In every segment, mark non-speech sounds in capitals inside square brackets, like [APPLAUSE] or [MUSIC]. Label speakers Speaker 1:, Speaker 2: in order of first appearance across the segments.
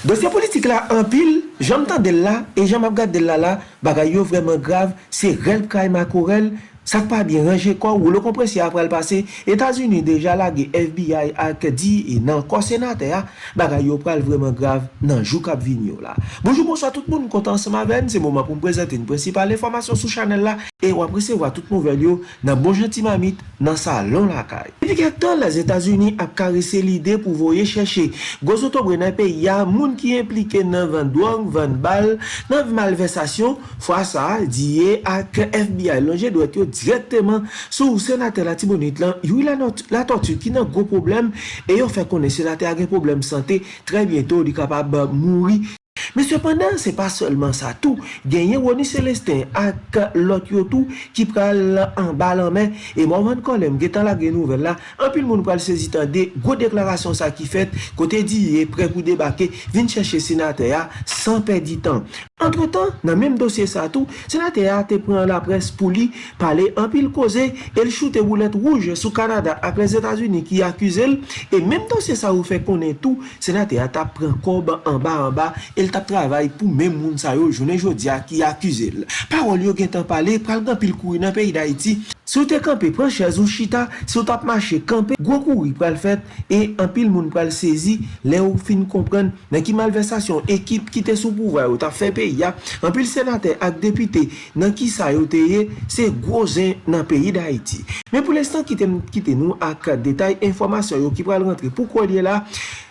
Speaker 1: Dosye politik la anpil, jom tan del la, e jom ap gade del la la, bagay yo vremen grav, se rel kray makorel, Sak pa bi ranger kwa ou lo kompre apre l pase, Etasuni deja lage FBI ak di e nan kwa senate ya, bagay yo pral vremen grav nan jou kap vin yo la. Bonjou, bonsoit tout moun, kontan seman ven, se mouman pou m prezente n prinsipal informasyon sou chanel la, e wap presewa tout nouvel yo nan bonjanti mamit nan salon lakay. Epi kek ton, les Etasuni ap karese lide pou voye cheshe, gozoto brenen pe ya moun ki implike nan 22, 20 bal, nan malversasyon, fwa sa diye ak FBI lonje dwet yo direktman sou senate la tibonit lan, yon la, la tortue ki nan gwo problem, e yon fè konen senate agen problem sante, tre bientou di kapab mouri Men sepandan, se pa solman sa tou, genyen Roni Celestin ak lot yo tou ki pral an balan men, e mouman kolem, getan la gen nouvel la, anpil moun pral sezitan de gwo deklarasyon sa ki fet, kote diye pre pou debake, vin chèche senate ya, san perdi tan. Entre tan, nan menm dosye sa tou, senate ya te pran la pres pou li, pale anpil koze, el choute boulet rouge sou Kanada ak les Etats-Unis ki akuse el, e menm dosye sa ou fe konen tou, senate ya ta pran kob an ba an ba, el tap travay pou men moun sa yo jounen jodia ki akuse el. Parol yo gen tan pale, pral gan pil kouri nan peyi da iti. Sou te kampe pran chèz ou chita, sou tap mache kampe, gwo kouri pral fèt, e an pil moun pral sezi, le ou fin kompren nan ki malversasyon ekip ki te sou pouvay ou tap fè peyi ya. An pil senate ak depite nan ki sa yo teye, se gwo zen nan peyi da iti. Men pou lestan kite, kite nou ak detay informasyon yo ki pral rentre pou kwa liye la,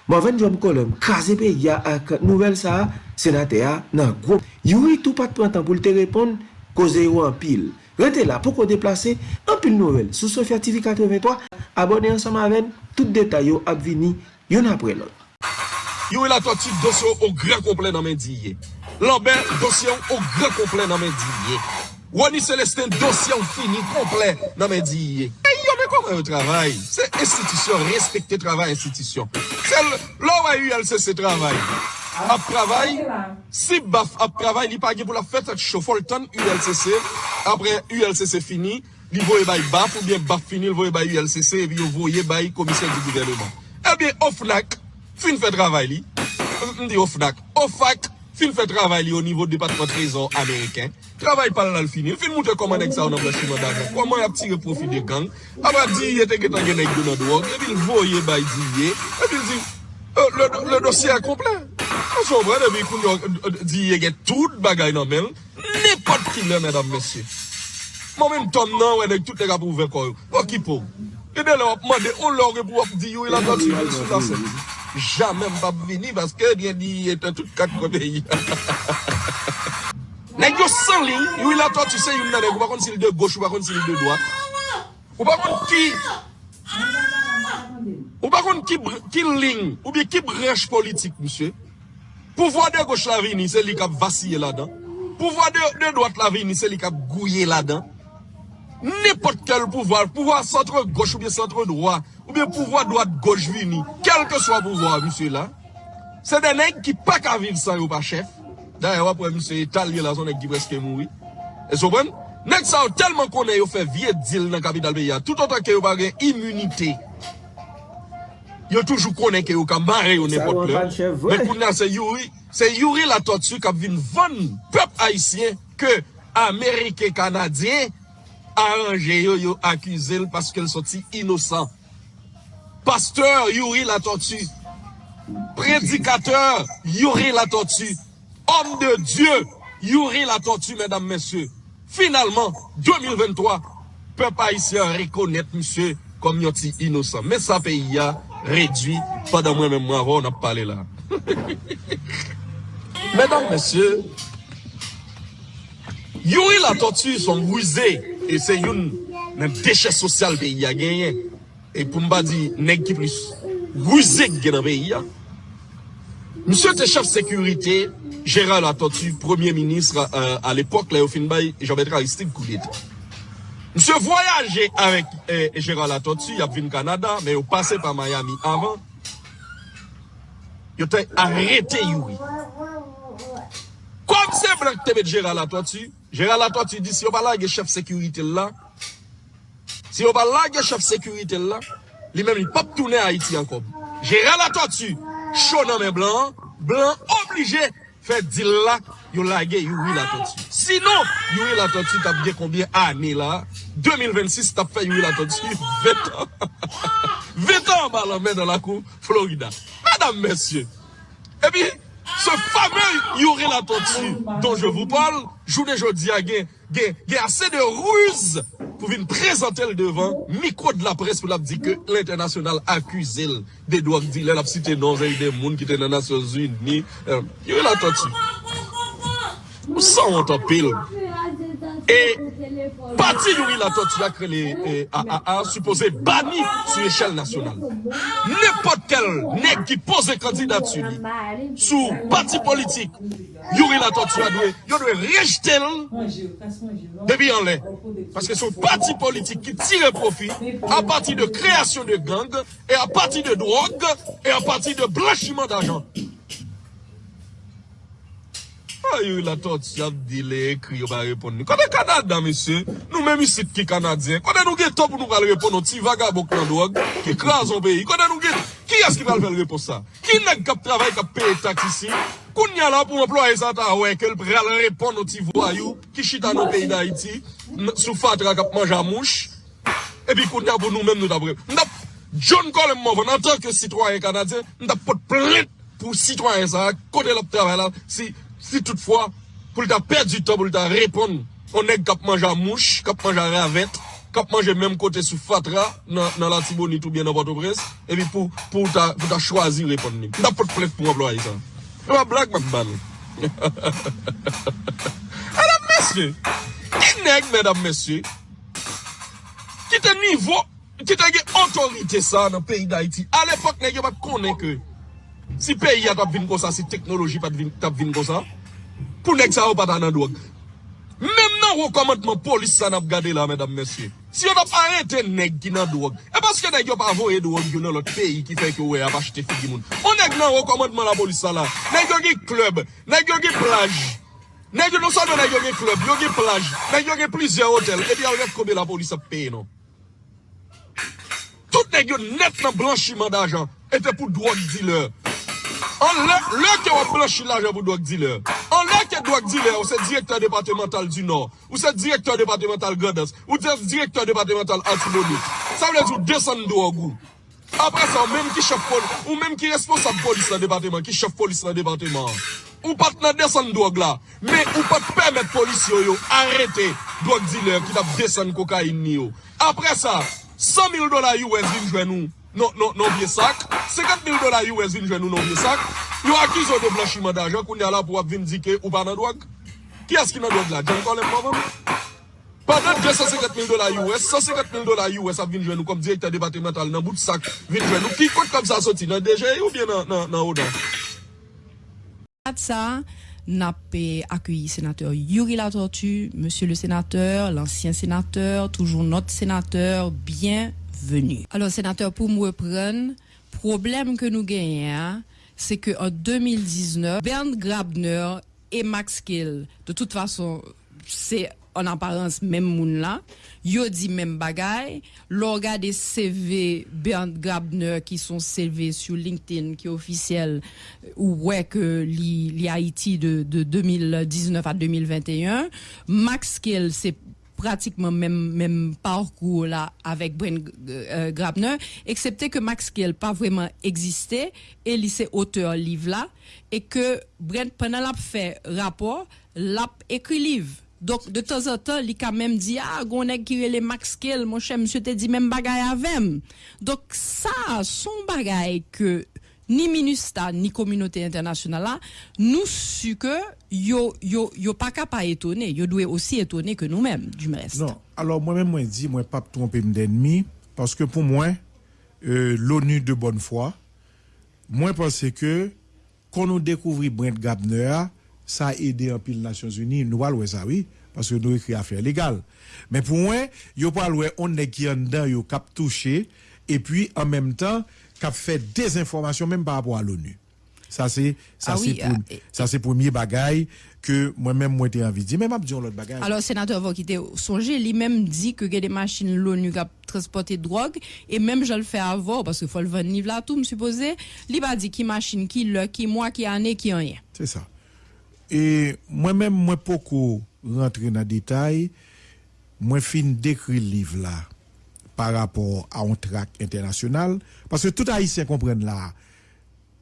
Speaker 1: Mwen jom kolom, kaze pe ya ak nouvel sa, senate a nan gro. Yuri tou pat prantan pou lte repon, koze yo an pil. Rete la pou ko deplase, an pil nouvel. Sou Sofya TV 83, abone ansama ven, tout detay yo ap vini, yon apre lon.
Speaker 2: Yuri la to tip dosyon ou gre komple nan men diye. Lamber dosyon ou gre komple nan men diye. Wani Celestin dosyon fini komple nan men diye. E yo! kon wè yon travay. Se institisyon, respekte travay institisyon. Se lò wè yon se se travay. Ap travay, si baf ap travay, li page pou la fèt ak chofol ton ULCC, apre ULCC fini, li voye bay baf ou bien baf fini, li voye bay ULCC, evi yo voye bay komisyen di gouvernement. Eh Ebyen, Ofnak, fin fè travay li, euh, mdi Ofnak, Ofak, fin fè travay li yo nivou Depatman Trezor Ameriken. Travay pal nan fini. fin moutè koman ek sa ou nan blanchiman d'ajan. Koman ap tire profi de gang. Aba di ye teke tan gen ek do nan drog. E bil voye bay di ye. E bil di, euh, le dosye euh, a komple. An son bran, e bil koun di ye gen tout bagay nan men. Nepot ki le, mèdam mèsyè. Mwen mèm tom nan wè dek tout ek kapou ouve koyo. Wak. E de lè wap mande, on lò pou wap di yo, il a dati yon sou la sè. Jamen [LAUGHS] mbap vini Baske diye diye etan tout kat kobeyi Nèk yo san li Yo ila to tu se yon nanèk Ou bakon s'il de goch ou bakon si li de doat Ou bakon ki Ou bakon ki, ki ling Ou bi ki branche politik msye Pouvoi de goch la vini Se li kap vasiye la dan Pouvoi de, de doat la vini Se li kap gouye la dan Nèpot kel pouvoi Pouvoi centre goch ou bi centre doat ou bien pouvoir droite gauche vini, quel que soit pouvoir, monsieur là, c'est des nègres qui pas qu'à vivre sans pas chef. D'ailleurs, après, monsieur, Italien là, son nègre qui presque mouri. Et vous comprenez? Nèg ça tellement connaît yo fait vieux deal dans capitale pays tout autant que yo pas immunité. Yo toujours connaît que yo ka marrer yo n'importe quoi. Mais pour nous c'est Yuri, c'est Yuri la tortue qui vient vendre peuple haïtien que américain canadien arrangé yo yo accusé parce qu'elle sorti innocent. pasteur Yuri la tortue, prédicateur Yuri la tortue, homme de Dieu Yuri la tortue, mesdames, messieurs. Finalement, 2023, peuple haïtien reconnaître monsieur comme un petit innocent. Mais ça pays a réduit, pendant moi-même, moi, on a parlé là. [LAUGHS] mesdames, messieurs, Yuri la tortue sont rusés et c'est une, une déchet social pays a gagné. e pou mba di neg ki plis rouzek gen apè ya msè te chef sekurite Gérald Attotu, premier ministre euh, euh a l'epok la yo fin bay Jean-Bertrand Aristide Kouliet msè voyaje avèk eh, Gérald Attotu yap vin Kanada, men yo pase pa Miami avan yo te arete yowi kom se mwen te met Gérald Attotu Gérald Attotu di si yo balage chef sekurite la Si yo pa lage chef sekurite la, li men li pap toune Haiti ankom. Gérald Atotu, chou nan men blan, blan oblije fè dil la, yo lage Yuri Atotu. Sinon, Yuri Atotu tap gen konbien ane la, 2026 tap fè Yuri Atotu 20 an. 20 an ba la men nan la kou Florida. Madame, messieurs, eh epi, se fameux Yuri Atotu don je vous parle, jounen jodi a gen, gen, gen ase de ruse, pou vin prezantel devan mikro de la pres pou la di ke l'internasyonal akuzil de do ak di lè lap site non zèy de moun ki te nan Nasyon Zuni. Euh, yo la tati. Ou sa wantan pil. E pati Yuri Latotia krele e, a supposé bani sou echel nasyonal. Nepot kel nek ki pose kandidatsu li sou pati politik Yuri Latotia dwe, yo dwe rejte l debi an le. Paske sou pati politik ki tire profi a pati de kreasyon de gang e a pati de drog e a pati de blanchiman d'ajan. A yon la tot si ap dile ekri yo ba repon ni. Kote Kanada, mesye, nou men misit ki Kanadyen. Kote nou gen top nou kal repon nou ti vagabok nan drog, ki kras an peyi. Kote nou gen, ki as ki pral fel repon sa? Ki neg kap travay kap peye tak isi? Koun nye la pou employe sa ta wè, ke l pral repon nou ti voyou, ki chita nou peyi da iti, sou fatra kap manja mouch, epi koun nye pou nou men nou tabre. Ndap, John Colin Morvan, an tanke sitwoyen Kanadyen, ndap pot plet pou sitwoyen sa, kote lop travay la, si... si toutfwa, pou lita perdi to, pou lita repon, onek kap manja mouche, kap manja ravette, kap manje menm kote sou fatra nan, la tibonit ou bien nan bato pres, epi pou, pou ta, ta chwazi repon ni. Nda pot plef pou wap lo a yi sa. E wap blak mak ban. Adam mesye, ki neg medam mesye, ki te nivou, ki te ge otorite sa nan peyi da iti, al epok neg yo bat konen ke, Si peyi a tap vin konsa, si teknoloji pat vin, tap vin konsa, pou nek sa ou pat anan dwag. Mem nan rekomantman polis sa nap gade la, medam mesye. Si yo tap arete nek ki nan dwag, e paske nek yo pa avoye dwag yo nan lot peyi ki fek yo we ap achete figi moun. O nek nan rekomantman la polis sa la, nek yo ge klub, nek yo ge plaj. Nek yo nou sa do nek yo ge klub, yo ge plaj, nek yo ge plizye hotel, e pi al ret kobe la polis ap peyi nou. Tout nek yo net nan blanchiman d'ajan, ete pou dwag dealer. An lè ke wap planchi l'ajan pou dwak di lè. An lè ke dwak di lè, ou se direktor departemental du Nord, ou se direktor departemental Grandes, ou se direktor departemental Antimonite. Sa wè tou desen do an gou. Apre sa, ou menm ki chef polis, ou menm ki responsab polis nan departement, ki chef polis nan departement, ou pat nan desen drog la, men ou pat pemet polis yo yo, arete drog dealer ki tap desen kokain ni yo. Apre sa, 100.000 dola US vin jwen nou, non, non, non bien sac. 50 000 dollars US vin jwen nou non bien sac. Yo accuse de blanchiment d'argent qu'on est là pour venir dire que ou pas dans drogue. Qui est-ce qui n'a drogue là? John Collins, maman? Pendant 250 000 dollars US, 150 000 dollars US a vin jwen nou comme directeur départemental nan bout de sac. Vin jwen nou. Qui compte comme ça sorti? Dans DG ou bien dans, dans,
Speaker 3: dans Oda? ça, n'a e accueilli sénateur Yuri La Tortue, monsieur le sénateur, l'ancien sénateur, toujours notre sénateur, bien Alors, sénateur, pour me reprendre, problème que nous gagnons, c'est qu'en 2019, Bernd Grabner et Max Kill, de toute façon, c'est en apparence même moun là, yo dit même bagay, l'orga des CV Bernd Grabner qui sont CV sur LinkedIn qui est officiel ou ouais que li Haïti de, de 2019 à 2021, Max Kill c'est pratiquement même même parcours là avec Brent euh, Grabner excepté que Max Kiel pas vraiment existé et c'est auteur livre là et que Brent pendant l'a fait rapport l'a écrit livre. Donc de temps en temps il quand même dit ah gonèg qui les Max Kiel mon cher monsieur te dit même bagaille avec donc ça son bagaille que ni MINUSTA ni communauté internationale nous su que yo yo yo pas capable yo doit aussi étonner que nous-mêmes du reste.
Speaker 4: Non, alors moi-même moi dis moi pas tromper d'ennemi parce que pour moi euh, l'ONU de bonne foi moi pense que quand nous découvrir Brent Gabner, ça a aidé un pile Nations Unies, nous allons ça oui parce que nous écrit affaire légale. Mais pour moi, yo pas on est qui en dedans yo cap touché et puis en même temps a fait des informations même par rapport à l'ONU. Ça c'est ça
Speaker 3: Ah oui, euh,
Speaker 4: ça c'est premier bagaille que moi-même moi t'ai envie de dire. Même m'a dit l'autre bagaille.
Speaker 3: Alors, sénateur Vokite, songez, lui-même dit que il y a des machines l'ONU qui transporté drogue, et même je le fais avant, parce qu'il faut le vendre là, tout, me supposé, lui va dire qui machine, qui le, qui moi, qui année, qui rien.
Speaker 4: C'est ça. Et moi-même, moi, beaucoup rentrer dans le détail, moi, fin décrire le livre là par rapport à un track international, parce que tout Haïtien comprenne là,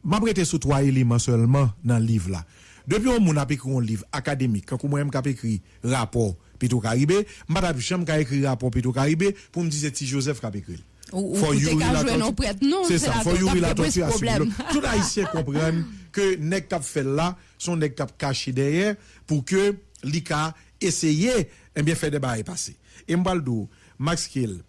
Speaker 4: m'a prêté sur trois éléments seulement dans le livre là. Depuis on a écrit un livre académique, quand moi-même j'ai écrit rapport Petro Caribé, m'a jamais écrit rapport Petro Caribé pour me dire c'est petit Joseph qui a écrit.
Speaker 3: Peut-être
Speaker 4: Yuri la C'est ça, faut Yuri la. Tout haïtien comprenne que nèg tap fait là, son nèg tap caché derrière pour que l'ICA essayer eh bien faire des bails passer. Et m'baldo Max Kill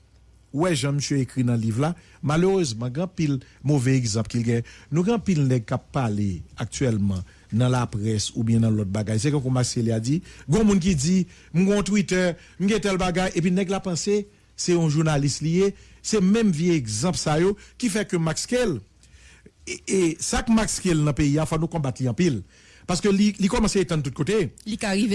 Speaker 4: Ouais, Jean monsieur écrit dans le livre là, malheureusement, grand pile mauvais exemple qu'il y a. Nous grand pile nèg k'ap parler actuellement dans la presse ou bien dans l'autre bagage. C'est comme Kill a dit, gon moun qui dit, m'gon Twitter, m'gen tel bagage et puis nèg la pensé c'est un journaliste lié, c'est même vieux exemple ça qui fait que Max Kell et, ça que Max Kell dans pays, il faut nous combattre en pile. Parce que li commence à être de tous côtés.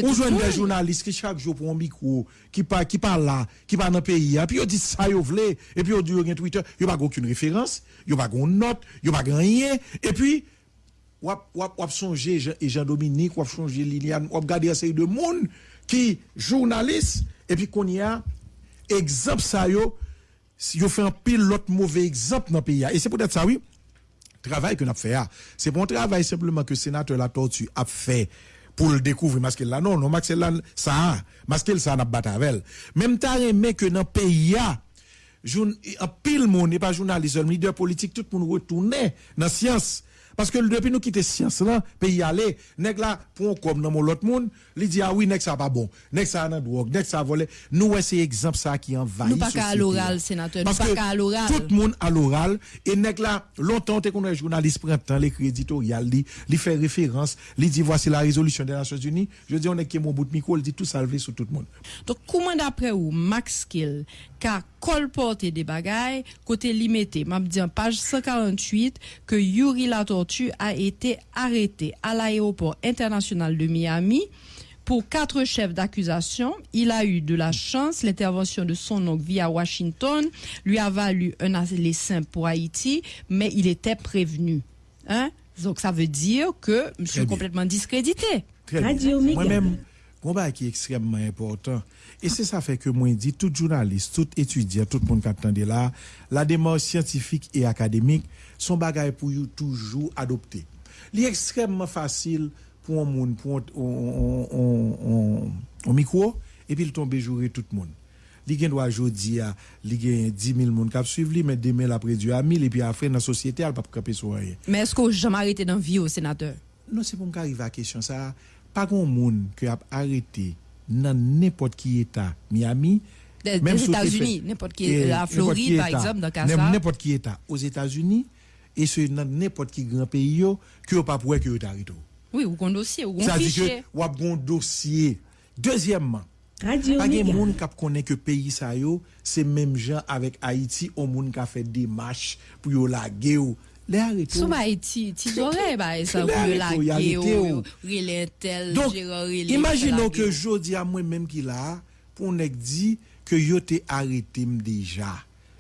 Speaker 4: On joue des journalistes qui chaque jour pour un micro, qui parle, qui parle là, qui parle dans le pays, et puis ils disent ça, ils veulent, et puis ils disent Twitter, ils n'ont pas aucune référence, ils n'ont pas aucune note, ils n'ont pas rien, et puis, wap songer Jean-Dominique, wap songer Liliane, wap garder un série de monde qui journalistes, et puis qu'on y a, exemple ça yo fait un pile l'autre mauvais exemple dans le pays. Et c'est peut-être ça, oui, travail que nous avons fait. ah. C'est un travail simplement que le sénateur La Tortue a fait pour le découvrir Masquel là. Non, non, Masquel là, ça, Masquel ça n'a battu avec. Même t'as aimé que dans le pays, ah, en pile monde, et pas journaliste, leader politique, tout le monde retourner dans la science. Parce que depuis nous quitter science là, pays aller, nèg là, pour comme dans l'autre monde, il dit, ah oui, nèg ça pas bon, nèg ça nan drogue, nèg ça volé. Nous, c'est exemple ça qui envahit
Speaker 3: Nous pas qu'à l'oral, sénateur, nous pas qu'à à l'oral.
Speaker 4: Tout le monde à l'oral, et nèg là, longtemps, t'es qu'on est journaliste printemps, l'écrit éditorial, li fait référence, li dit, voici la résolution des Nations Unies. Je dis, on est qui est mon bout de micro, il dit tout salvé sur tout le monde.
Speaker 3: Donc, comment d'après vous, Max Kill, qu'a colporté des bagailles, côté limité, m'a dit en page 148 que Yuri La Tortue a été arrêté à l'aéroport international de Miami pour quatre chefs d'accusation. Il a eu de la chance. L'intervention de son oncle via Washington lui a valu un aller simple pour Haïti, mais il était prévenu. Hein? Donc, ça veut dire que monsieur est complètement discrédité.
Speaker 4: Très bien.
Speaker 5: Radio.
Speaker 4: Moi-même, combat qui est extrêmement important. Et c'est ça fait que moi, je dis, tout journaliste, tout étudiant, tout le monde qui attendait là, la démarche scientifique et académique, sont bagaille pour you toujours adopter. Il est extrêmement facile pour un monde, pour un, on, on, on, micro, et puis il tombe jouer tout le monde. Li gen doit jodi a, li gen 10 000 moun kap suiv li, mais demain après Dieu a 1000, et puis après dans la société, elle pas camper sur rien.
Speaker 3: Mais est-ce qu'on jamais arrêté dans vie au sénateur?
Speaker 4: Non, c'est pour m'arriver à la question ça. Pas grand monde qui a arrêté dans n'importe qui état Miami.
Speaker 3: Des-
Speaker 4: même
Speaker 3: des États-Unis, n'importe qui-
Speaker 4: eh,
Speaker 3: la Floride,
Speaker 4: qui
Speaker 3: par exemple, dans le cas
Speaker 4: n'im-
Speaker 3: ça.
Speaker 4: N'importe qui état aux États-Unis et c'est dans n'importe qui grand pays yo, que yo pas pour que arrêté.
Speaker 3: Oui, ou qu'on dossier, ou qu'on
Speaker 4: Ça dit
Speaker 3: fichier.
Speaker 4: que ou a bon dossier. Deuxièmement,
Speaker 5: Radio
Speaker 4: pas de monde qui connaît que pays ça yo, c'est même gens avec Haïti, au monde qui a fait des marches pour yo laguer les arrêter.
Speaker 3: Sou ba iti, ti zore ba e sa
Speaker 4: Le
Speaker 3: pou yo
Speaker 4: arrêté, il y a
Speaker 3: lage
Speaker 4: arrêté,
Speaker 3: ou,
Speaker 4: ou.
Speaker 3: rele tel,
Speaker 4: Donc, imaginons que jodi à moi-même qui là, pour nèg dit que yo te arrêté déjà.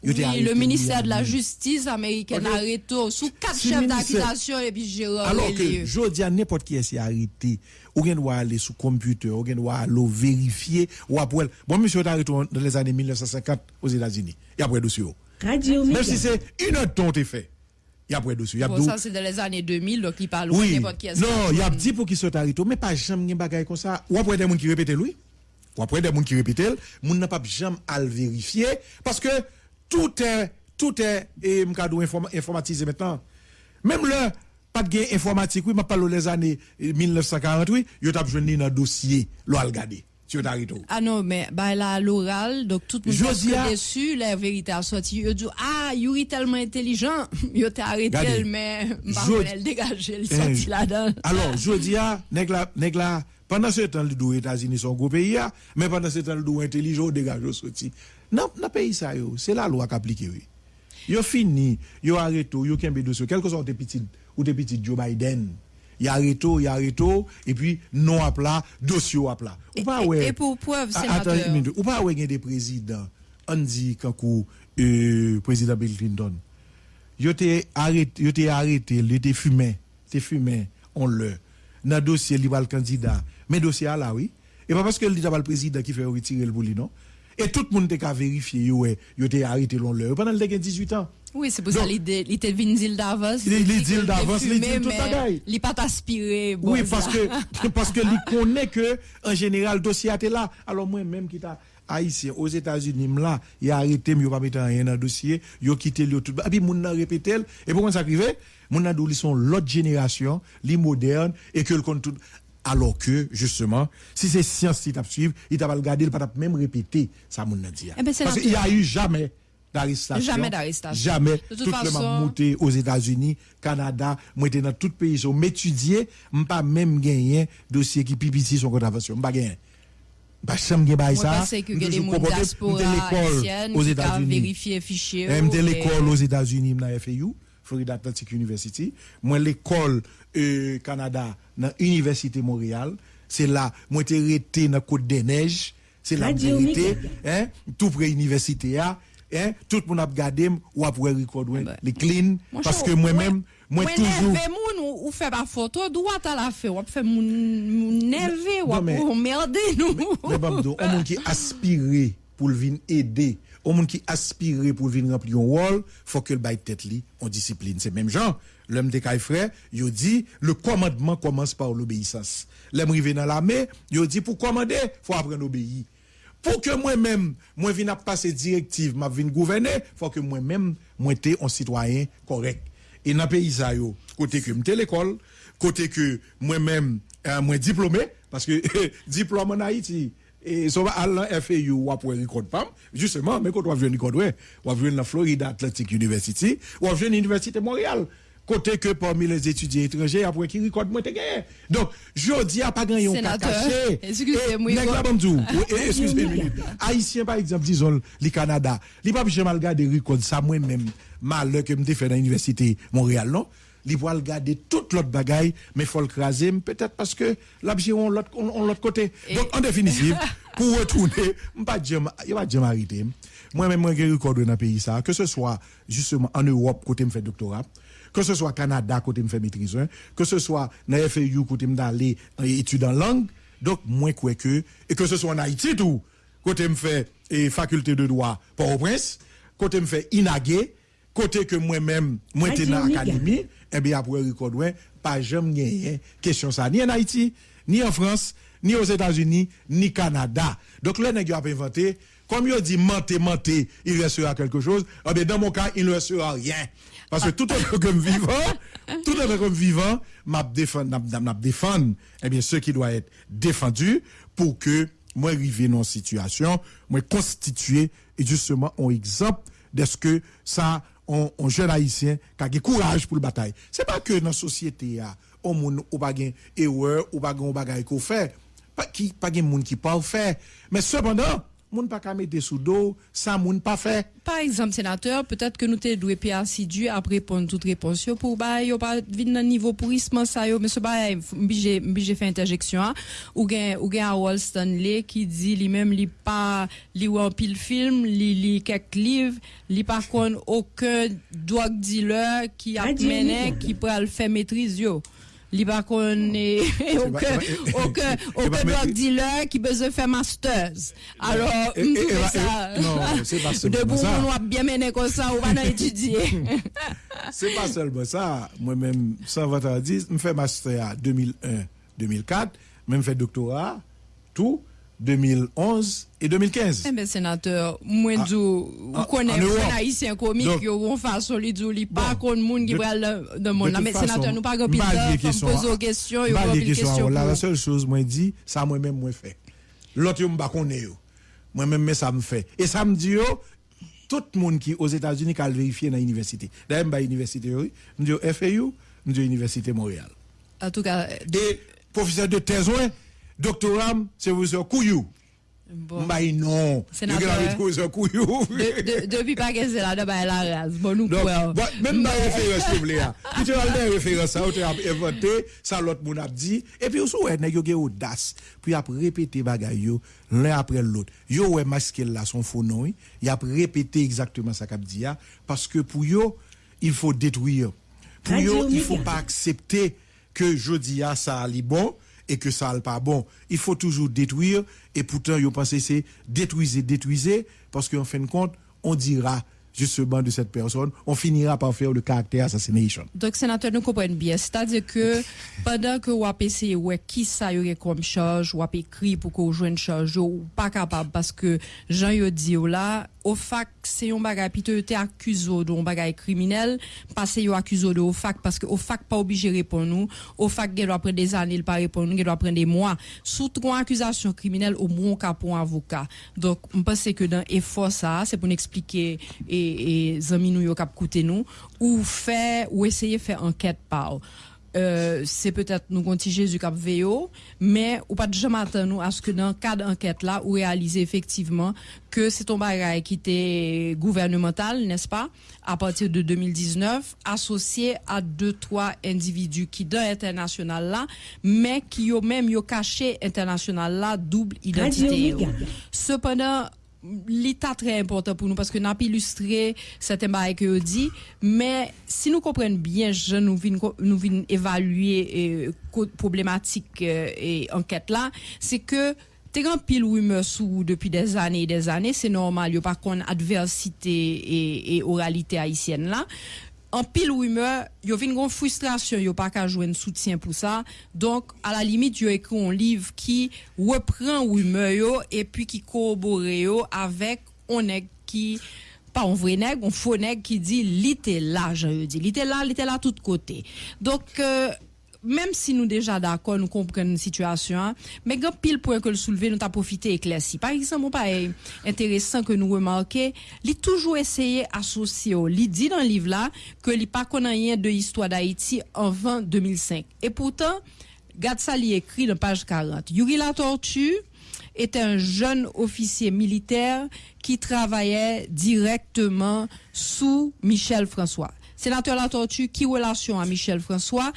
Speaker 3: Oui, le ministère de la. Justice américaine
Speaker 4: Ok.
Speaker 3: arrêté sous quatre
Speaker 4: Si
Speaker 3: chefs
Speaker 4: ministère-
Speaker 3: d'accusation et puis Gérard
Speaker 4: Alors que
Speaker 3: Rele.
Speaker 4: jodi à n'importe qui est arrêté, ou gen doit aller sous computer, ou gen doit aller vérifier ou après bon monsieur est arrêté dans les années 1950 aux États-Unis. Et après dossier.
Speaker 5: Radio.
Speaker 4: Même si c'est une heure de t'es fait. Y a
Speaker 3: ça c'est dans les années 2000, donc il parle
Speaker 4: Oui.
Speaker 3: n'importe qui
Speaker 4: Non, il y a dit pour qui sont arrêtés, mais pas jamais gen bagay comme ça. Ou après des gens qui répètent lui. Ou après des gens qui répètent, moun n'a pas jamais à le vérifier parce que tout est tout est et informatisé maintenant. Même le pas de gain informatique, oui, m'a parlé les années eh, 1948, yo t'a besoin dans dossier, lo al regarder.
Speaker 3: Ah non, mais bah là, l'oral, donc tout le monde est
Speaker 4: a-
Speaker 3: déçu, la vérité a sorti. Yo dit, ah, Yuri tellement intelligent, [LAUGHS] yo t'es arrêté, mais bah, elle dégage, il
Speaker 4: Eh,
Speaker 3: sorti là-dedans.
Speaker 4: Alors, je dis, ah, nèg la, nèg la, pendant ce temps, le dos États-Unis sont gros pays, ah, mais pendant ce temps, le intelligent, dégage, sorti. Non, dans pays ça, yo, c'est la loi qui applique, oui. Yo fini, yo arrête, yo kembe dossier, quel que soit tes petits, ou te petit Joe Biden. Il arrête, il arrête, et puis non à plat, dossier à plat. Ou
Speaker 3: Et-
Speaker 4: pas,
Speaker 3: et-
Speaker 4: ouais.
Speaker 3: et pour preuve,
Speaker 4: Ah,
Speaker 3: sénateur.
Speaker 4: Attends une minute. Ou pas, ouais, il y a des présidents, dit, quand euh, président Bill Clinton, yo te arrêté, yo te arrêté, yo te fumé, te fumé, on le. Dans le dossier, il le candidat. Mais dossier à là, oui. Et pas parce que le président qui fait retirer le bouli, non. Et tout le monde vérifier, yo, ouais, yo te arrêté l'on le. Pendant le temps, il a 18 ans.
Speaker 3: Oui, c'est pour ça qu'il était- il était venu dire d'avance.
Speaker 4: Il-
Speaker 3: dit qu'il
Speaker 4: d'avance, il dit tout bagaille.
Speaker 3: Il pas aspiré. bon,
Speaker 4: Oui, parce que, [LAUGHS] parce que il connaît que, en général, le dossier a été là. Alors, moi, même qui t'a haïtien aux États-Unis, là, il a arrêté, mais il pas mettre rien dans le dossier, il a quitté le tout. Et puis, nan répété, et pourquoi ça nan dou, ils sont l'autre génération, les modernes, et que le compte tout. Alors que, justement, si c'est science qui t'a suivre, il t'a pas regardé, il t'a pas même répété, ça nan dit.
Speaker 3: Eh ben,
Speaker 4: Parce qu'il y a eu jamais d'arrestation.
Speaker 3: Jamais d'arrestation.
Speaker 4: Jamais.
Speaker 3: De toute
Speaker 4: Tout le
Speaker 3: façon-
Speaker 4: monté aux États-Unis, Canada, moi j'étais dans tout pays, so m'étudier, m'pas même gagné dossier qui pipiti son contravention, m'pas gagné. Pas jamais gagné
Speaker 3: Moi,
Speaker 4: ça.
Speaker 3: parce que il y a des
Speaker 4: M'toujours
Speaker 3: monde
Speaker 4: comporté,
Speaker 3: diaspora haïtienne
Speaker 4: aux États-Unis.
Speaker 3: vérifié fichier.
Speaker 4: M'étais
Speaker 3: et-
Speaker 4: l'école aux États-Unis, dans FAU, Florida Atlantic University. Moi l'école euh, Canada, dans Université Montréal. C'est là, moi j'étais resté dans Côte des Neiges. C'est là,
Speaker 5: Radio
Speaker 4: moi j'étais,
Speaker 5: Méga.
Speaker 4: hein, tout près université là. Hein, tout le monde a regardé, ou après record, les clean,
Speaker 3: Mon
Speaker 4: parce que moi-même, moi toujours.
Speaker 3: ou, ou fait ma photo, droit à la fait. Ou fait moun nerve, ou
Speaker 4: Non, mais-
Speaker 3: ou merde nous.
Speaker 4: Mais Babdo, on monde qui aspire pour venir aider, on monde qui aspire pour venir remplir un rôle, faut que le bail tête li, on discipline. C'est même genre, l'homme des frères, il dit, le commandement commence par l'obéissance. L'homme rivé dans l'armée, il dit, pour commander, faut apprendre à obéir. Pour que moi-même, moi vienne à passer directive, m'a vienne gouverner, faut que moi-même, moi t'es un citoyen correct. Et dans le pays ça yo, côté que m'étais l'école, côté que moi-même, euh, moi diplômé, parce que [LAUGHS] diplôme en Haïti, et ça va à la FAU ou après record pam, justement, mais quand on vient record, ouais, on vient dans Florida Atlantic University, ou on vient à l'Université de Montréal. Côté que parmi les étudiants étrangers, après qui record, moi t'es gagné. Donc, je dis à pas gagner un cas
Speaker 3: Sénateur,
Speaker 4: caché.
Speaker 3: excusez-moi,
Speaker 4: Et, nèg la
Speaker 3: Igor.
Speaker 4: bon dou. Oui, Excusez une minute. Haïtien, par exemple, disons, le Canada, li pas jamais regarder record ça moi-même, mal que m'te fait dans l'université Montréal, non? Li pour regarder toute l'autre bagaille, mais faut le craser, peut-être parce que l'objet on l'autre, on, on l'autre côté. Donc, en définitive, [LAUGHS] pour retourner, jamais, y pas jamais arrêter. Moi-même, moi, j'ai record dans le pays ça, que ce soit justement en Europe, côté me fait doctorat, que ce soit Canada, côté me fait maîtrise, que ce soit dans FAU, côté me d'aller en études en langue, donc moins quoi que, et que ce soit en Haïti tout, côté me fait et faculté de droit Port-au-Prince, côté me fait INAGé, côté que moi-même, moi t'es dans l'académie, eh bien après record, ouais, pas jamais gagné question ça, ni en Haïti, ni en France, ni aux États-Unis, ni Canada. Donc là, nèg a inventé, comme yo dit menté, menté, il restera quelque chose, eh bien dans mon cas, il ne restera rien. Parce que tout autre comme vivant, tout autre comme vivant, m'a défendre, eh bien, ce qui doit être défendu pour que moi arriver dans une situation, moi constituer et justement un exemple de ce que ça, on, jeune haïtien qui a du courage pour le bataille. C'est pas que dans la société, ah, on moun ou pas erreur, ou pas bagay qu'on fait, pas qui, pas moun qui pas faire. Mais cependant, moun pas qu'à mettre sous dos, ça moun pas fait.
Speaker 3: Par exemple, sénateur, peut-être que nous te doué assidu à répondre toute réponse yo pour bah yo pas vinn niveau pourrissement ça yo mais ce bah m'bije m'bije fait interjection hein. ou gen ou gen Wall Stanley qui dit lui-même li pas li ou pile film, li li quelques livres, li par contre aucun drug dealer qui a mené qui le faire maîtrise yo. Li par contre eh, aucun drug dealer qui besoin faire masters. Alors,
Speaker 4: non, c'est pas [LAUGHS] seulement
Speaker 3: De bon,
Speaker 4: ça.
Speaker 3: on va bien mener comme ça, on va étudier. [LAUGHS]
Speaker 4: C'est pas seulement ça. Moi-même, sans votre dire, je fais master à 2001-2004, même fait doctorat, tout, 2011 et 2015.
Speaker 3: Eh bien, sénateur, moi,
Speaker 4: Ah,
Speaker 3: je vous connais un haïtien comique, qui ont façon, li dit, li pas contre monde qui
Speaker 4: De-
Speaker 3: va le de monde.
Speaker 4: de
Speaker 3: là.
Speaker 4: toute
Speaker 3: Mais
Speaker 4: façon,
Speaker 3: sénateur, nous pas grand pile
Speaker 4: questions,
Speaker 3: poser aux questions, une
Speaker 4: questions,
Speaker 3: question
Speaker 4: La seule chose, moi, dit, ça, moi-même, moi, fait. L'autre, yo m'pas connaît, yo. Moi-même, ça me fait. Et ça me dit, tout le monde qui aux États-Unis qui a vérifié dans l'université. D'ailleurs, je l'université, yo, je dis FAU, je dis l'université Montréal.
Speaker 3: En tout cas,
Speaker 4: Et professeur de thèse, ouais, doctorat, c'est professeur Kouyou.
Speaker 3: Bon.
Speaker 4: Mbay non.
Speaker 3: Sénateur.
Speaker 4: Un.
Speaker 3: De- de- Depuis pas que c'est là, de bah, la race. Bon, nous, quoi.
Speaker 4: bon, même dans référence vous voulez, hein. Tu as le référence, ça, ou tu as inventé, ça l'autre moun a dit, et puis nèg yo gen audace, puis ap répéter bagay yo, l'un après l'autre. Yo, ouais, masque là, son faux nom, y a répété exactement ça qu'a dit, ya, parce que pour yo, il faut détruire. Pour yo, il faut pas accepter que jodi a ça ali bon, et que ça n'est pas bon. Il faut toujours détruire, et pourtant, yo pense c'est détruisez, détruisez, parce qu'en fin de compte, on dira justement de cette personne, on finira par faire le caractère assassination.
Speaker 3: Donc, sénateur, nous comprenons bien. C'est-à-dire que [LAUGHS] pendant que vous avez essayé, ouais, qui ça y comme charge, vous avez écrit pour qu'on joue une charge, ou pas capable, parce que Jean dit yo là, au fac, c'est un bagay, puis tu été accusé d'un bagay criminel, parce que yo accusé de au fac, parce que au fac pas obligé de répondre nous, au fac, il doit prendre des années, il pas répondre il doit prendre des mois. Sous trois accusations criminelles, au moins, cas pour un avocat. Donc, je pense que dans effort ça, c'est pour nous expliquer, et, et, zami nous nous, ou faire, ou essayer de faire enquête par. Euh, c'est peut-être nous konti Jésus kap veyo, mais ou pas de jamais attendre nous à ce que dans le cadre d'enquête là, ou réaliser effectivement que c'est un bagage qui était gouvernemental, n'est-ce pas, à partir de 2019, associé à deux, trois individus qui dans international là, mais qui ont même yo caché international là, double identité. Cependant, l'état très important pour nous parce que n'a pas illustré certains bails que dit mais si nous comprenons bien je nous vinn évaluer co- problématique euh, et enquête là c'est que t'es grand pile rumeur sous depuis des années et des années c'est normal y a pas qu'on adversité et, et oralité haïtienne là an pil wime, yo vin gon frustrasyon, yo pa ka jwen soutien pou sa. Donk, a la limit, yo ekri yon liv ki repren wime yo, epi ki korobore yo avek oneg ki, pa on vre neg, on fo neg ki di li te la, jan yo di. Li te la, li te la tout kote. Donk, euh, même si nous déjà d'accord, nous comprenons la situation, hein, mais grand pile point que le soulever, nous t'a profité éclairci. Par exemple, pas intéressant que nous remarquons, il toujours essayé associer, il dit dans le livre là, que il pas connaît de l'histoire d'Haïti avant 2005. Et pourtant, ça, il écrit dans page 40. Yuri La Tortue était un jeune officier militaire qui travaillait directement sous Michel François. Sénateur La Tortue, qui relation à Michel François?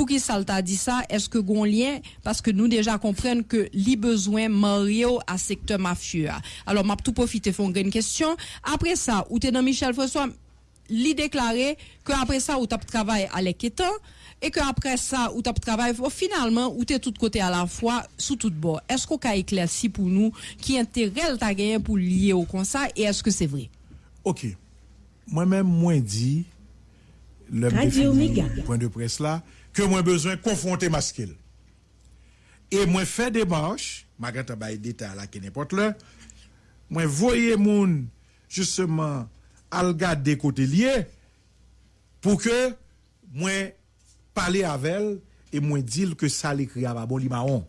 Speaker 3: Pour qui ça t'a dit ça? Est-ce que gon lien? Parce que nous déjà comprenons que li besoin Mario à secteur mafieux. Alors, m'a tout profité font une question. Après ça, ou t'es dans Michel François, li déclaré que après ça, ou t'as travaillé à l'équétant, et que après ça, ou t'as travaillé, finalement, ou t'es tout côté à la fois, sous tout bord. Est-ce qu'on a éclairci pour nous qui intérêt t'as gagné pour lier au comme ça, et est-ce que c'est vrai?
Speaker 4: Ok. Moi-même, moi dit, le point de presse là, que moi besoin confronter masquil. Et moi fait démarche, malgré ta bail détail là qui n'importe là, moi voyez moun justement à regarder côté lié pour que moi parler avec elle et moi dire que ça l'écrit à bon limaon.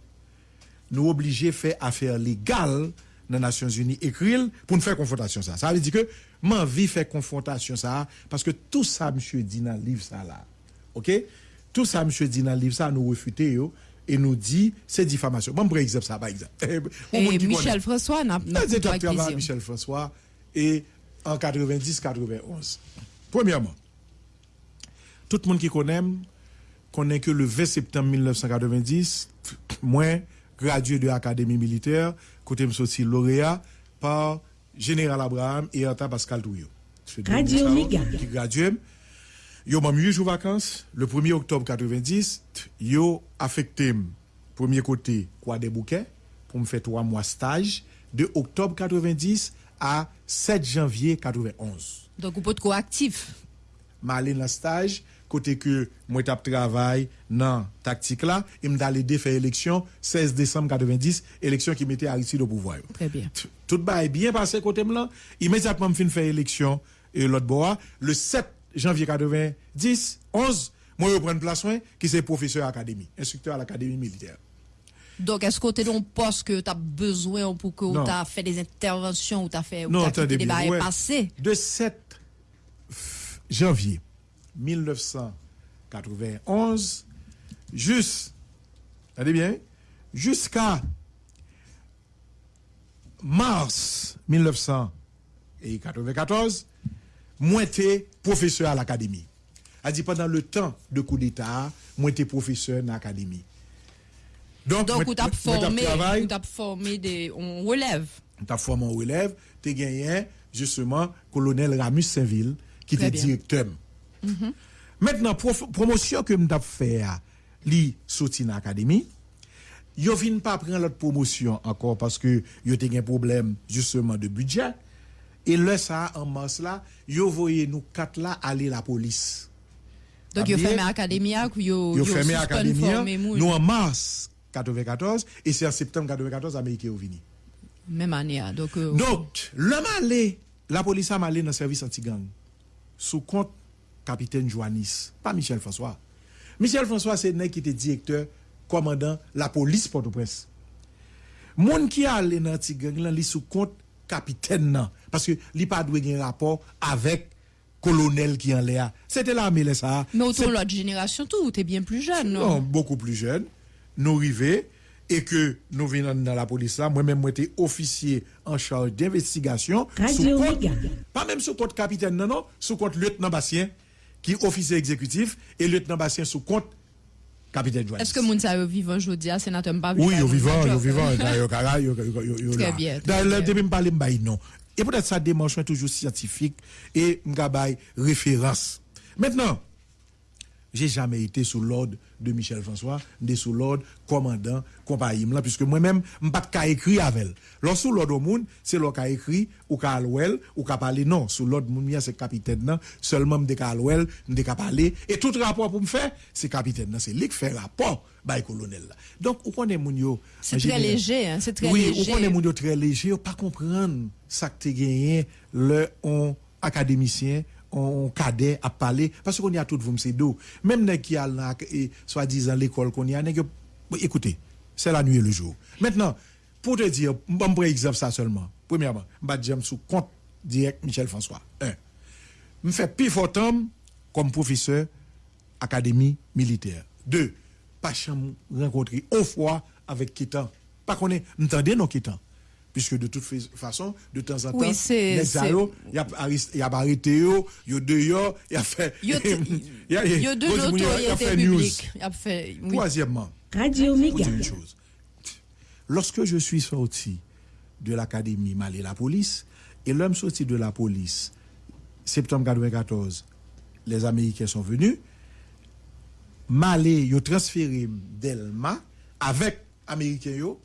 Speaker 4: Nous obligés faire affaire légale dans les Nations Unies écrire pour nous faire confrontation ça. Ça veut dire que m'envie faire confrontation ça parce que tout ça monsieur dit dans le livre ça là. OK Tout ça monsieur dit dans le livre ça nous refuter yo et nous dit c'est diffamation. Bon, par exemple ça par exemple. [LAUGHS]
Speaker 3: Et
Speaker 4: qui
Speaker 3: Michel. François n'a pas
Speaker 4: avec
Speaker 3: plaisir.
Speaker 4: Michel François et en 90-91. Premièrement, tout le monde qui connaît connaît que le 20 septembre 1990, [CLEARS THROAT] moi, gradué de l'Académie militaire, côté me sorti lauréat par Général Abraham et Anta Pascal Touyo.
Speaker 5: Radio
Speaker 4: ça,
Speaker 5: Méga.
Speaker 4: Qui gradué. Yo mam 8 jours vacances, le 1er octobre 90, yo affecté premier côté quoi des bouquets pour me faire 3 mois stage de octobre 90 à 7 janvier 91.
Speaker 3: Donc vous pouvez être actif.
Speaker 4: Malin la stage côté que moi tap travail dans tactique là, il me d'aller défaire élection 16 décembre 90, élection qui mettait Aristide au pouvoir.
Speaker 3: Très bien.
Speaker 4: Tout est bien passé côté là, immédiatement me fin faire élection et l'autre bois le 7 janvier 90 11 moi je prends place soin qui c'est professeur académie instructeur à l'académie militaire
Speaker 3: Donc, est-ce que tu un poste que tu as besoin pour que tu as fait des interventions ou tu as fait
Speaker 4: Non,
Speaker 3: t'as
Speaker 4: attendez
Speaker 3: des barils
Speaker 4: ouais.
Speaker 3: passés?
Speaker 4: De 7 f- janvier 1991 juste, attendez bien, jusqu'à mars 1994, moi j'étais professeur à l'académie. A dit pendant le temps de coup d'État, moi j'étais professeur dans l'académie.
Speaker 3: Donc, vous
Speaker 4: moi,
Speaker 3: formé, vous formé des, on relève.
Speaker 4: ta formé en relève, tu gagné justement colonel Ramus Saint-Ville qui était directeur. Maintenant, prof- promotion que m't'a fait, à li sorti dans l'académie, yo vin pas prendre l'autre promotion encore parce que yo te un problème justement de budget. Et là, ça, en mars là, yo voyez nous quatre là aller la police.
Speaker 3: Donc, yo fermé l'académie, ou yo,
Speaker 4: Yo fermé l'académie,
Speaker 3: moun.
Speaker 4: nous en mars 94, et c'est en septembre 94, Américains ont venu.
Speaker 3: Même année, hein. donc, euh,
Speaker 4: Donc, l'homme allé, la police a allé dans le service anti-gang, sous compte capitaine Joannis, pas Michel François. Michel François, c'est le qui était directeur, commandant la police Port-au-Prince. Moun qui a allé dans anti-gang, là, sous compte capitaine, nan, parce que li pas doué un rapport avec colonel qui en l'air. C'était l'armée, là, ça.
Speaker 3: mais autour de l'autre génération, tout, t'es bien plus jeune, non?
Speaker 4: non, beaucoup plus jeune, nous arrivés et que nous venons dans la police là, moi-même, moi j'étais officier en charge d'investigation. Pas même sous compte capitaine, non, non, sous compte lieutenant Bastien, qui est officier exécutif, et lieutenant Bastien sous compte capitaine Joannis.
Speaker 3: Est-ce que moun sa yo vivant jodi a sénateur m'pa
Speaker 4: Oui, yo
Speaker 3: vle
Speaker 4: vivant, yo
Speaker 3: job?
Speaker 4: vivant,
Speaker 3: Très bien, très
Speaker 4: Da,
Speaker 3: bien.
Speaker 4: le depuis m'parler m'bay non. Et peut-être ça dimension toujours scientifique et m'gabay référence. Maintenant, j'ai jamais été sous l'ordre de Michel François, mais sous l'ordre commandant compagnie là puisque moi-même pas écrit avec elle. Lorsque sous l'ordre au monde, c'est l'ordre qu'a écrit ou qu'a alouel ou qu'a parler non, sous l'ordre moun c'est capitaine nan, seulement m'de qu'a alouel, m'de qu'a parler et tout rapport pour me faire, c'est capitaine nan, c'est lui qui fait rapport bay colonel là. Donc ou connaît moun yo?
Speaker 3: C'est très léger, hein, c'est très
Speaker 4: oui,
Speaker 3: léger.
Speaker 4: ou connaît moun yo très léger, pas comprendre ça que t'es gagné le on académicien on cadet à parler parce qu'on y a tout vous c'est dos même nèg qui a soi-disant l'école qu'on y a Bon, écoutez c'est la nuit et le jour. Maintenant pour te dire on prend exemple ça seulement. Premièrement m'a dire sous compte direct Michel François. Un. Me fait temps comme professeur académie militaire. Deux pas chambre rencontrer au fois avec Kitan. Pas connaît m'entendez non Kitan? Puisque de toute façon de temps en temps
Speaker 3: Oui,
Speaker 4: les alo, y a arrest- y a arrêté dehors y a fait
Speaker 3: Yo, te-
Speaker 4: y a-
Speaker 3: de
Speaker 4: bon, [LAUGHS] y a- y a
Speaker 3: notoriété
Speaker 4: fait news.
Speaker 3: publique. Y a fait, oui.
Speaker 4: troisièmement
Speaker 5: Radio
Speaker 4: une chose. Lorsque je suis sorti de l'académie, m'aller la police, et l'homme sorti de la police, septembre 94, les Américains sont venus, m'aller, yo transféré d'Elma avec Américains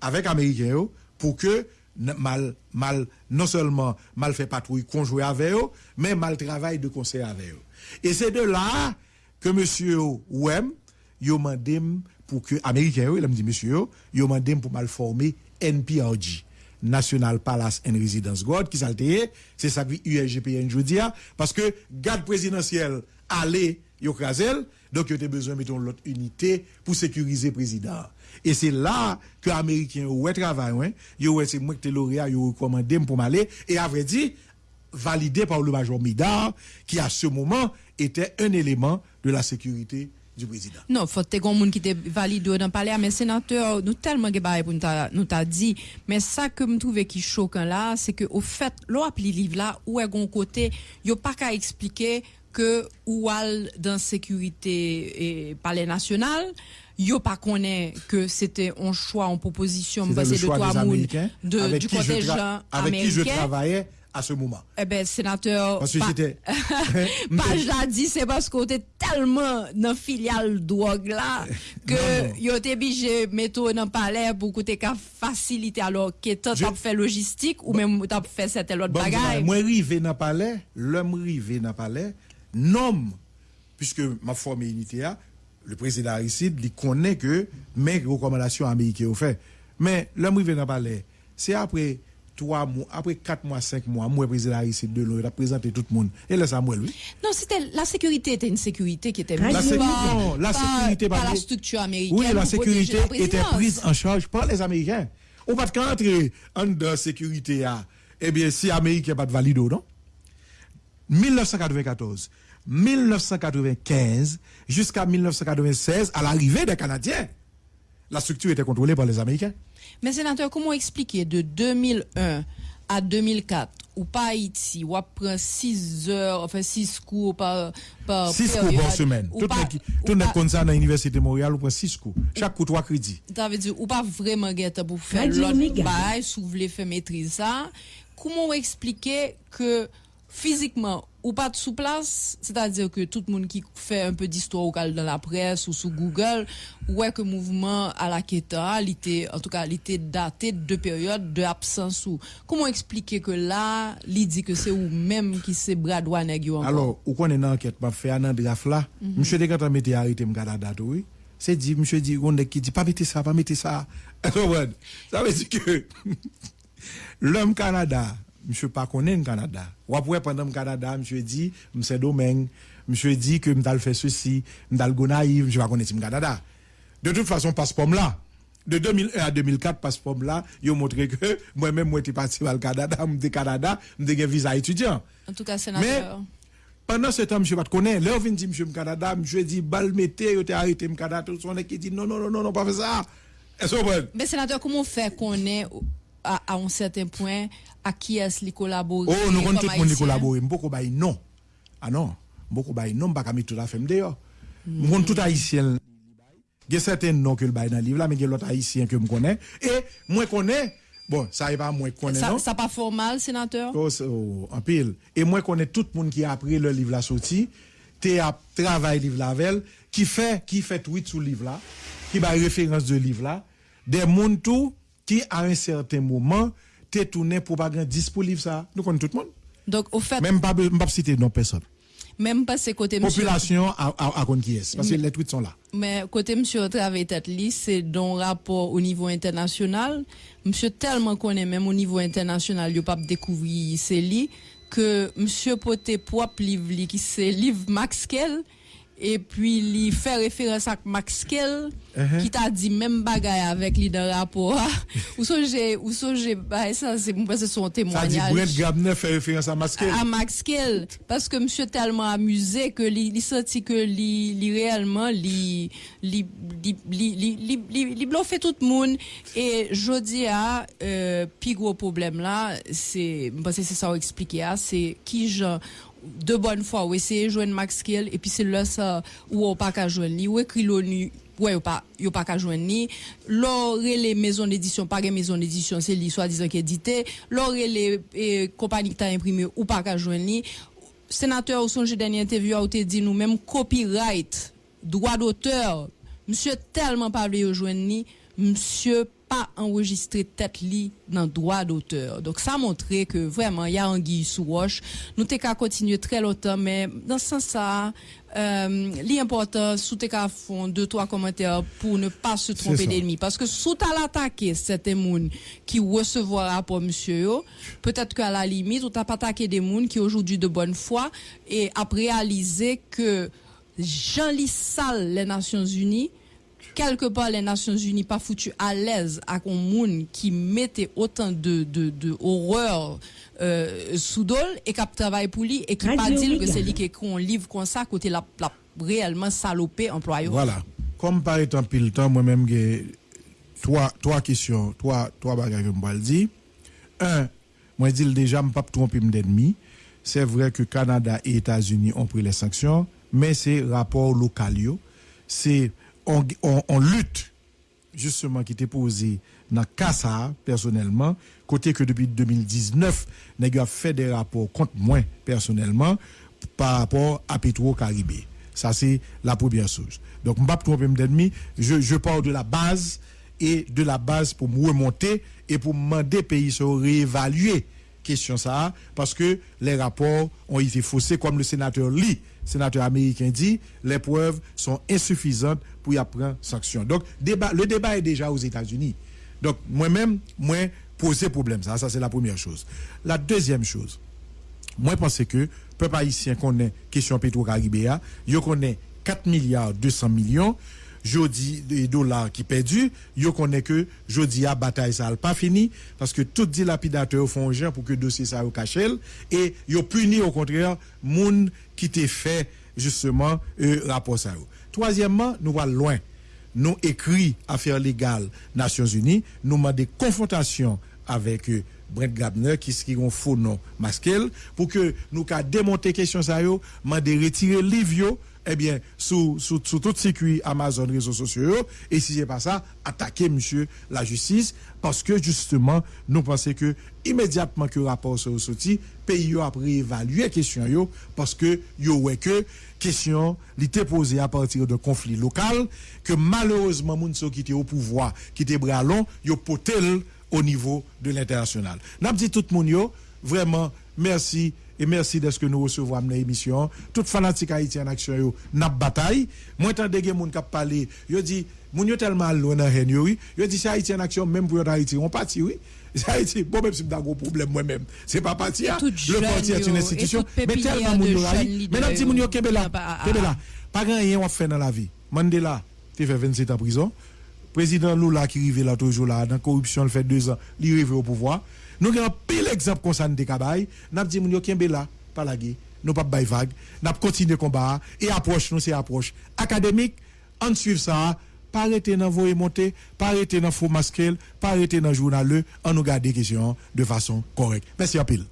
Speaker 4: avec Américains pour que mal, mal, non seulement mal fait patrouille conjoint avec eux, mais mal travail de conseil avec eux. Et c'est de là que monsieur Ouem, yo mandem pour que, américain il me dit monsieur yo mandem pour mal former NPRG. National Palace and Residence Guard, qui s'alteye, c'est ça que USGPN jodia, parce que garde présidentielle allait, yo krasel, donc yo te besoin mettons l'autre unité pour sécuriser président. Et c'est là que américain ouais travail ouais, yo ouais c'est moi qui te lauréat yo recommandé pour m'aller. Et à vrai dire validé par le major Midar qui à ce moment était un élément de la sécurité du président.
Speaker 3: Non, faut te gon qui te valide dans le palais, mais sénateur, nous tellement que pour nous t'a- dit, mais ça que me trouve qui choquant là, c'est que au fait, l'on appli livre là, où est gon côté, yo pas qu'à expliquer que ou dans sécurité et palais national, yo pas connaît que c'était un choix, en proposition,
Speaker 4: C'était
Speaker 3: basé
Speaker 4: le
Speaker 3: de trois
Speaker 4: Américains
Speaker 3: de, du côté
Speaker 4: tra-
Speaker 3: gens
Speaker 4: avec qui je
Speaker 3: américain.
Speaker 4: travaillais à ce moment.
Speaker 3: Eh ben, sénateur.
Speaker 4: Parce que
Speaker 3: pa-
Speaker 4: j'étais- [LAUGHS]
Speaker 3: Page la dit, c'est parce qu'on était tellement dans filiale drogue là, [LAUGHS] que yo te obligé mettre dans palais pour que t'aies qu'à faciliter alors que
Speaker 4: Je-
Speaker 3: t'as fait logistique ou même t'as fait cette autre
Speaker 4: Bon,
Speaker 3: bagaille.
Speaker 4: moi rivé dans palais, l'homme rivé dans palais, nomme puisque ma formé unité a, le président Aristide, il connaît que mes recommandations américaines ont fait. Mais l'homme rivé dans palais, c'est après trois mois, après quatre mois, cinq mois, moi président Aristide de l'eau, il a présenté tout le monde. Et là, ça moi lui.
Speaker 3: Non, c'était la sécurité était une sécurité qui était
Speaker 5: La
Speaker 3: mise
Speaker 5: sécu-
Speaker 3: par-
Speaker 4: non, la sécurité
Speaker 3: par
Speaker 4: par
Speaker 3: la structure américaine.
Speaker 4: Oui, la sécurité
Speaker 3: la
Speaker 4: était prise en charge par les Américains. On pas de entrer en de sécurité à, eh bien, si Américain pas de valido, non? 1994, 1995, jusqu'à 1996, à l'arrivée des Canadiens. La structure était contrôlée par les Américains.
Speaker 3: Mais sénateur, comment expliquer de 2001 à 2004 ou pas Haïti, ou après 6 heures, enfin 6 cours par, par
Speaker 4: 6 cours par semaine.
Speaker 3: ou
Speaker 4: Tout le
Speaker 3: ou pas-
Speaker 4: comme ça dans l'Université de Montréal, on prend 6 cours. Chaque cours 3 crédits.
Speaker 3: Ça veut dire, ou pas vraiment guette pour faire l'autre bail, si vous voulez faire maîtrise ça. Comment expliquer que physiquement, ou pas de sous place, c'est-à-dire que tout le monde qui fait un peu d'histoire au cal dans la presse ou sur Google, ouais que mouvement à la Keta, était, en tout cas, il était daté de deux périodes de absence ou, comment expliquer que là, il dit que c'est ou même qui c'est yo encore?
Speaker 4: Alors, ou qu'on est dans enquête, m'a fait un draft là. Monsieur de quand on mettait arrêté me Canada, tout, oui. C'est dit, monsieur dit, on qui dit, pas mettez ça, pas mettez ça. [LAUGHS] Ça veut dire que [LAUGHS] l'homme Canada, monsieur pas connaît le Canada. Ou après, pendant le Canada, monsieur dit, monsieur domaine, monsieur dit que m'dal fait ceci, m'dal go naïf, monsieur pas connaître le Canada. De toute façon, passeport là. De 2001 à 2004, passeport là, ils ont montré que moi-même, [LAUGHS] moi, j'étais parti au Canada, m'étais Canada, m'étais un visa étudiant.
Speaker 3: En tout cas, sénateur.
Speaker 4: Pendant ce temps, monsieur pas connaît. On vient dire, monsieur Canada, monsieur dit, balle mettez, yo t'es arrêté au Canada, tout son qui dit, non, non, non, non, non, pas faire ça.
Speaker 3: Mais sénateur, comment faire qu'on est à, à un certain point à qui est-ce collaborer
Speaker 4: Oh, nous comptons tout le monde qui
Speaker 3: haïtien?
Speaker 4: collabore. Beaucoup bail non. Ah non. Beaucoup bail non, pas mettre tout à fait dehors. Nous comptons tout haïtien. Il y a certains noms que le bail dans le livre là, mais il y a l'autre haïtien que je connais. Et moi connais, bon, ça n'est pas moi connais,
Speaker 3: Ça,
Speaker 4: non?
Speaker 3: ça pas formal, sénateur?
Speaker 4: Oh, oh, en pile. Et moi, connais tout le monde qui a appris le livre là sorti, qui a travaillé livre elle, qui fait, qui fait tweet sur le livre là, qui va référence de livre là, des monde tout, qui à un certain moment, t'es tourné propagandiste pour livre ça. Nous connaissons tout le monde.
Speaker 3: Donc, au fait,
Speaker 4: Même pas, pas citer non personne.
Speaker 3: même pas c'est côté monsieur,
Speaker 4: Population à, à, qui est. Parce que les tweets sont là.
Speaker 3: mais côté monsieur travail tête c'est dans rapport au niveau international. Monsieur tellement connaît même au niveau international, il pas découvrir c'est li que monsieur poté propre livre li qui c'est livre Max Kell et puis il fait référence à Max Kell
Speaker 4: Uh-huh.
Speaker 3: qui t'a dit même bagaille avec lui dans rapport ou j'ai ou j'ai bah, ça c'est moi c'est son
Speaker 4: Ça dit
Speaker 3: témoignage
Speaker 4: Brent Gabner fait référence à Masquel.
Speaker 3: à Max Kell parce que monsieur tellement amusé que li, li senti que li réellement li, li bluffé tout le monde et jodi a euh, plus gros problème là c'est que c'est ça expliquer ah, c'est qui gens de bonne foi ou essayer joindre Max Kell et puis c'est là ça ou pas qu'à joindre li ou écrit l'ONU ouais yo pas yo pas qu'à joindre ni. Lor les maisons d'édition pas une maison d'édition c'est li soit disant qui édité. Lor les eh, compagnie qui t'a imprimé ou pas qu'à joindre ni. Sénateur au songe dernière interview a dit nous même copyright droit d'auteur. Monsieur tellement pas voulu joindre ni. Monsieur pas enregistré tête li dans droit d'auteur. Donc ça montrait que vraiment il y a anguille sous roche. Nous t'es qu'à continuer très longtemps mais dans ce sens ça euh, l'important sous t'es qu'à fond deux trois commentaires pour ne pas se tromper d'ennemi parce que sous t'as l'attaqué certains moun qui recevoir rapport monsieur peut-être qu'à la limite ou t'as pas attaqué des moun qui aujourd'hui de bonne foi et a réalisé que Jean Lissal les Nations Unies quelque part les Nations Unies pas foutu à l'aise à un monde qui mettait autant de de, de horreur euh, sous dol et qui travaille pour lui et qui pas dire que c'est lui qui un livre comme ça côté la, la réellement salopé employé.
Speaker 4: Voilà. Comme par étant pile temps, moi-même, j'ai trois, trois questions, trois, trois bagages que je vais dire. Un, moi, je dis déjà, je ne pas tromper d'ennemi. C'est vrai que Canada et États-Unis ont pris les sanctions, mais c'est rapport local. C'est, on, lutte justement qui était posé dans Kassa personnellement côté que depuis 2019 nèg a fait des rapports contre moi personnellement par rapport à Petro Caribé ça c'est la première chose. Donc je je pars de la base et de la base pour me remonter et pour demander pays se réévaluer question ça parce que les rapports ont été faussés comme le sénateur Lee sénateur américain dit les preuves sont insuffisantes pour y prendre sanction. Donc débat le débat est déjà aux États-Unis. Donc moi-même moi poser problème ça ça c'est la première chose. La deuxième chose moi, pense que peuple haïtien connaît question Petro-Caribéa, yo connaît 4 milliards 200 millions, jodi de dollars qui perdu, yo connaît que jodi a bataille ça pas fini parce que tout dilapidateur font gens pour que dossier ça au cachel et yo puni au contraire moun qui t'est fait justement euh, rapport ça. Troisièmement, nous va loin. nous écrit Affaires légales Nations Unies, nous avons des confrontations avec euh, Brent Gabner qui est un faux nom masquel pour que nous ka démonter question ça yo, m'a de retirer livre eh bien, sous, sous, sous tout circuit Amazon, réseaux sociaux, et si c'est pas ça, attaquer, monsieur, la justice, parce que, justement, nous pensons que, immédiatement que le rapport soit sorti, pays a réévalué question yo, parce que, yo, ouais, que, question, l'était posée à partir de conflits locaux, que malheureusement, Mounso qui était au pouvoir, qui était bras long, yo potel au niveau de l'international. N'a dit tout le monde, vraiment, merci, et merci de ce que nous recevons dans l'émission. Tout fanatique haïtien en action, n'a bataille. Moi, tant de gens qui parlé, yo dit, moun yo tellement loin dans haine, oui. Yo dit, c'est haïtien en action, même pour Haïti, on parti, oui. C'est Haïti, bon, même si un gros problème moi-même. C'est pas parti, le parti est une institution. Mais tellement moun yo haïti. Mais non, moun yo Kebela, Kebela, pas grand rien on fait dans la vie. Mandela, tu fait 27 ans en prison. Président Lula qui arrive là toujours là, dans la corruption, il fait deux ans, il arrive au pouvoir. Nous avons pile exemple comme ça nous décabay. Nous dit moun yo kembe là, pas la gué. Nous pas bay vague. Nous continuer combat et approche nous c'est approche académique on suit ça. Pas arrêter dans voyer monter, pas arrêter dans faux masquer, pas arrêter dans journal, on nous garder question de façon correcte. Merci à pile.